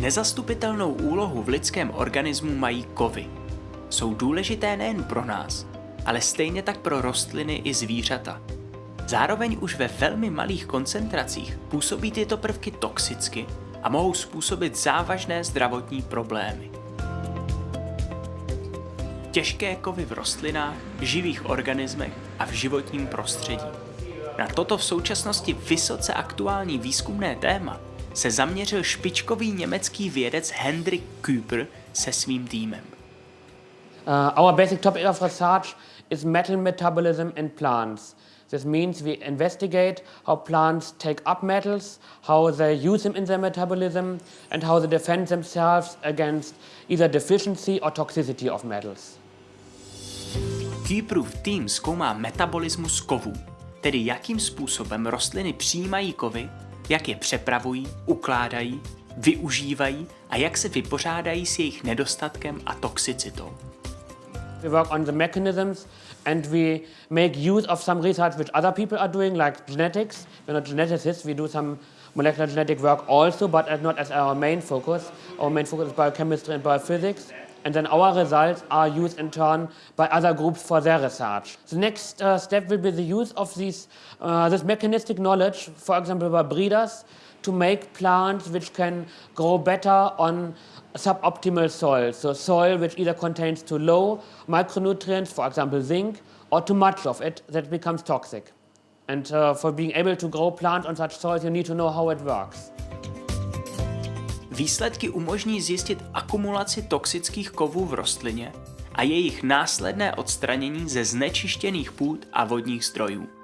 Nezastupitelnou úlohu v lidském organismu mají kovy. Jsou důležité nejen pro nás, ale stejně tak pro rostliny i zvířata. Zároveň už ve velmi malých koncentracích působí tyto prvky toxicky a mohou způsobit závažné zdravotní problémy. Těžké kovy v rostlinách, živých organismech a v životním prostředí. Na toto v současnosti vysoce aktuální výzkumné téma se zaměřil špičkový německý vědec Hendrik Küper se svým týmem. Uh, our basic topic of research is metal metabolism in plants. This means we investigate how plants take up metals, how they use them in their metabolism, and how they defend themselves against either deficiency or toxicity of metals. Küperův tým zkoumá metabolismus kovů, tedy jakým způsobem rostliny přijímají kovy, jak je přepravují, ukládají, využívají a jak se vypořádají s jejich nedostatkem a toxicitou. We work on the mechanisms and we make use of some research which other people are doing, like genetics. We're not geneticists, we do some molecular genetic work also, but not as our main focus. Our main focus is biochemistry and biophysics. And then our results are used in turn by other groups for their research. The next uh, step will be the use of these, uh, this mechanistic knowledge, for example, by breeders, to make plants which can grow better on suboptimal soil. So soil which either contains too low micronutrients, for example zinc, or too much of it that becomes toxic. And uh, for being able to grow plants on such soils, you need to know how it works. Výsledky umožní zjistit akumulaci toxických kovů v rostlině a jejich následné odstranění ze znečištěných půd a vodních strojů.